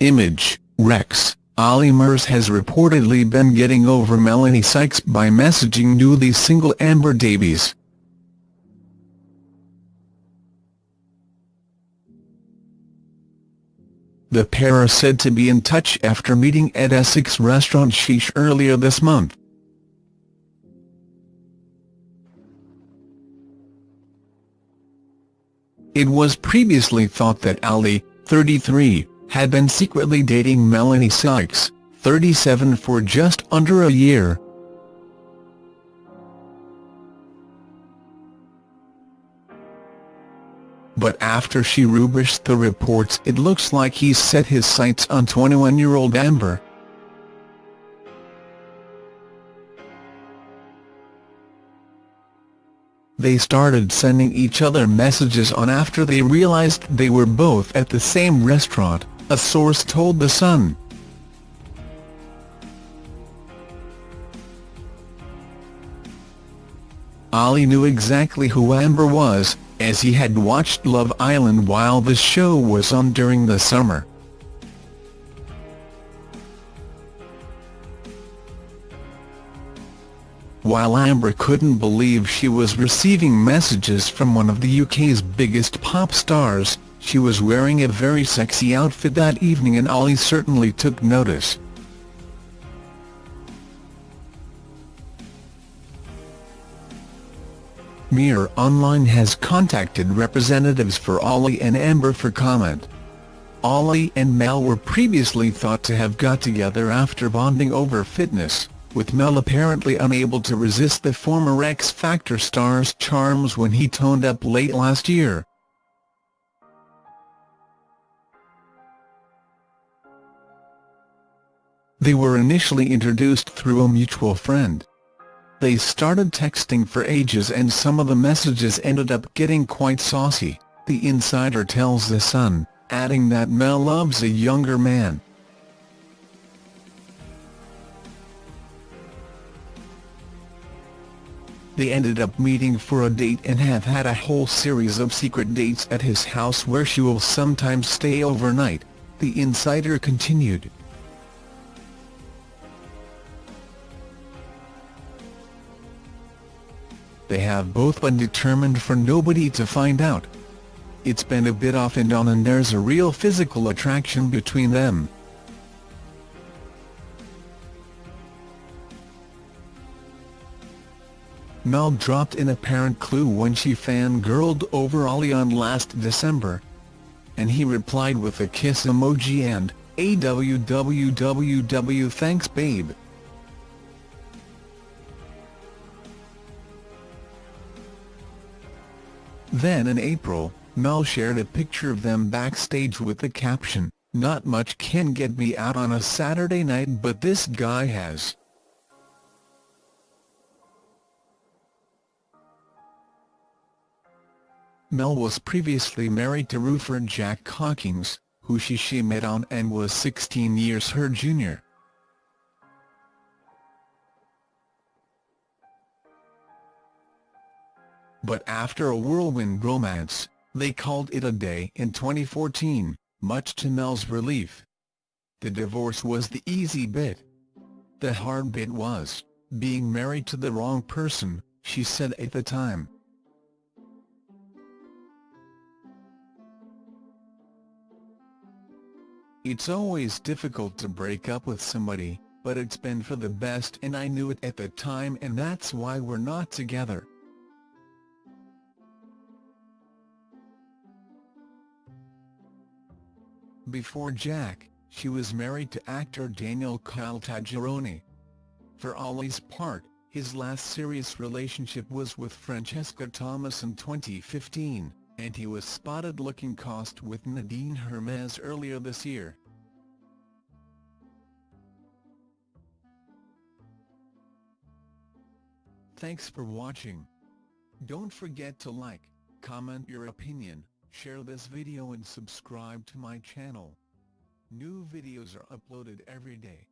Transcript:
Image, Rex, Olly Murs has reportedly been getting over Melanie Sykes by messaging newly single Amber Davies. The pair are said to be in touch after meeting at Essex restaurant Sheesh earlier this month. It was previously thought that Olly, 33, had been secretly dating Melanie Sykes, 37 for just under a year. But after she rubriced the reports it looks like he's set his sights on 21-year-old Amber. They started sending each other messages on after they realized they were both at the same restaurant, a source told The Sun. Olly knew exactly who Amber was, as he had watched Love Island while the show was on during the summer. While Amber couldn't believe she was receiving messages from one of the UK's biggest pop stars, she was wearing a very sexy outfit that evening and Olly certainly took notice. Mirror Online has contacted representatives for Olly and Amber for comment. Olly and Mel were previously thought to have got together after bonding over fitness with Mel apparently unable to resist the former X Factor star's charms when he toned up late last year. They were initially introduced through a mutual friend. They started texting for ages and some of the messages ended up getting quite saucy, the insider tells The Sun, adding that Mel loves a younger man. They ended up meeting for a date and have had a whole series of secret dates at his house where she will sometimes stay overnight, the insider continued. They have both been determined for nobody to find out. It's been a bit off and on and there's a real physical attraction between them. Mel dropped an apparent clue when she fangirled over Olly on last December. And he replied with a kiss emoji and, AWWWW thanks babe. Then in April, Mel shared a picture of them backstage with the caption, Not much can get me out on a Saturday night but this guy has. Mel was previously married to roofer Jack Hawkins, who she, she met on and was 16 years her junior. But after a whirlwind romance, they called it a day in 2014, much to Mel's relief. The divorce was the easy bit. The hard bit was, being married to the wrong person, she said at the time. It's always difficult to break up with somebody, but it's been for the best and I knew it at the time and that's why we're not together. Before Jack, she was married to actor Daniel Caltagirone. For Olly's part, his last serious relationship was with Francesca Thomas in 2015 and he was spotted looking cost with Nadine Hermez earlier this year. Thanks for watching. Don't forget to like, comment your opinion, share this video and subscribe to my channel. New videos are uploaded every day.